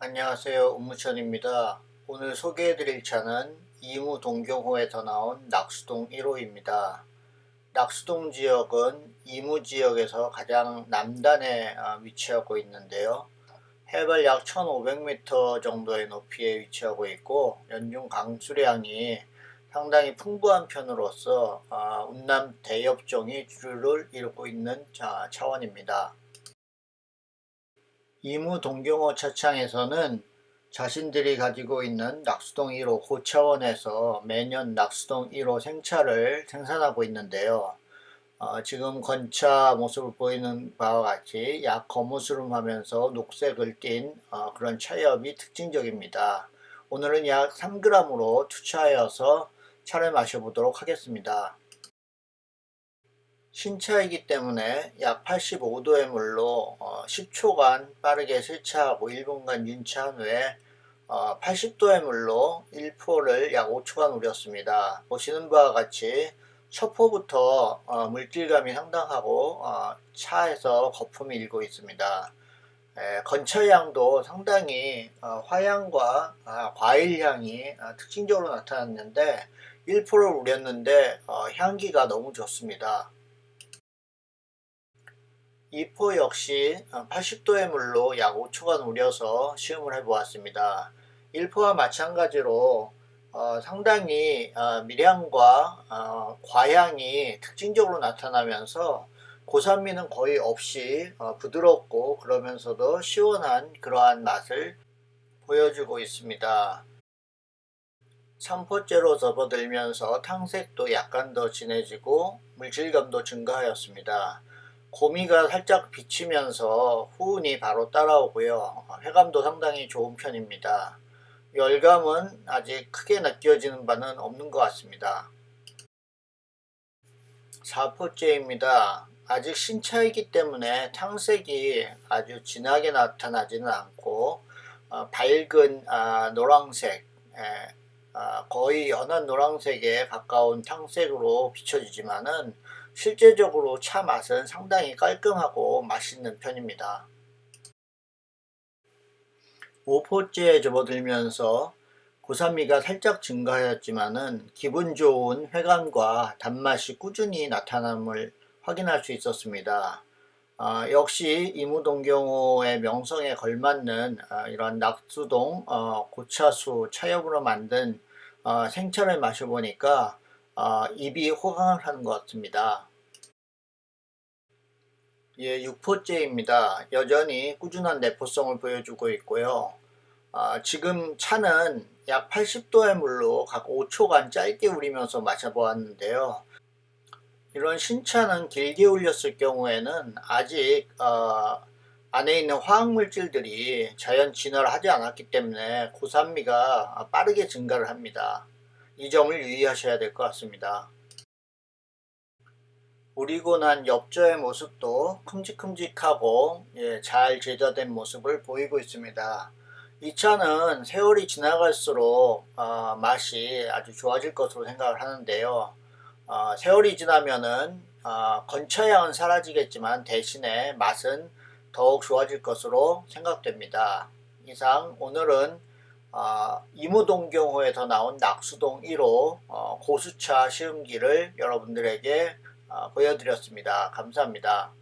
안녕하세요 우무천입니다. 오늘 소개해드릴 차는 이무 동경호에서 나온 낙수동 1호입니다. 낙수동 지역은 이무 지역에서 가장 남단에 어, 위치하고 있는데요. 해발 약 1500m 정도의 높이에 위치하고 있고 연중 강수량이 상당히 풍부한 편으로서 어, 운남 대엽종이 주를 이루고 있는 차원입니다. 이무 동경호 차창에서는 자신들이 가지고 있는 낙수동 1호 고차원에서 매년 낙수동 1호 생차를 생산하고 있는데요. 어, 지금 건차 모습을 보이는 바와 같이 약 거무스름하면서 녹색을 띤 어, 그런 차엽이 특징적입니다. 오늘은 약 3g으로 투차하여서 차를 마셔보도록 하겠습니다. 신차이기 때문에 약 85도의 물로 10초간 어, 빠르게 세차하고 1분간 윤차한 후에 80도의 어, 물로 1포를 약 5초간 우렸습니다. 보시는 바와 같이 첫 포부터 어, 물질감이 상당하고 차에서 거품이 일고 있습니다. 건차향도 상당히 화향과 아, 과일향이 특징적으로 나타났는데 1포를 우렸는데 향기가 너무 좋습니다. 이포 역시 80도의 물로 약 5초간 우려서 시음을 해보았습니다. 1포와 마찬가지로 어, 상당히 어, 미량과 어, 과향이 특징적으로 나타나면서 고산미는 거의 없이 어, 부드럽고 그러면서도 시원한 그러한 맛을 보여주고 있습니다. 3포째로 접어들면서 탕색도 약간 더 진해지고 물질감도 증가하였습니다. 고미가 살짝 비치면서 후운이 바로 따라오고요. 회감도 상당히 좋은 편입니다. 열감은 아직 크게 느껴지는 바는 없는 것 같습니다. 4포째입니다. 아직 신차이기 때문에 탕색이 아주 진하게 나타나지는 않고 어, 밝은 아, 아, 거의 연한 노란색에 가까운 탕색으로 비춰지지만은 실제적으로 차 맛은 상당히 깔끔하고 맛있는 편입니다. 5포째에 접어들면서 고산미가 살짝 증가하였지만은 기분 좋은 회감과 단맛이 꾸준히 나타남을 확인할 수 있었습니다. 어, 역시 이무동경호의 명성에 걸맞는 어, 이런 낙수동 어, 고차수 차엽으로 만든 어, 생차를 마셔보니까 어, 입이 호강을 하는 것 같습니다. 예, 6포째입니다. 여전히 꾸준한 내포성을 보여주고 있고요. 아, 지금 차는 약 80도의 물로 각 5초간 짧게 우리면서 마셔보았는데요. 이런 신차는 길게 울렸을 경우에는 아직 어, 안에 있는 화학물질들이 자연 진화를 하지 않았기 때문에 고산미가 빠르게 증가를 합니다. 이 점을 유의하셔야 될 것 같습니다. 우리고 난 엽저의 모습도 큼직큼직하고 예, 잘 제자된 모습을 보이고 있습니다. 이 차는 세월이 지나갈수록 어, 맛이 아주 좋아질 것으로 생각을 하는데요. 어, 세월이 지나면은 어, 건차향은 사라지겠지만 대신에 맛은 더욱 좋아질 것으로 생각됩니다. 이상 오늘은 어, 이무동경호에서 나온 낙수동 1호 어, 고수차 시음기를 여러분들에게 어, 보여드렸습니다. 감사합니다.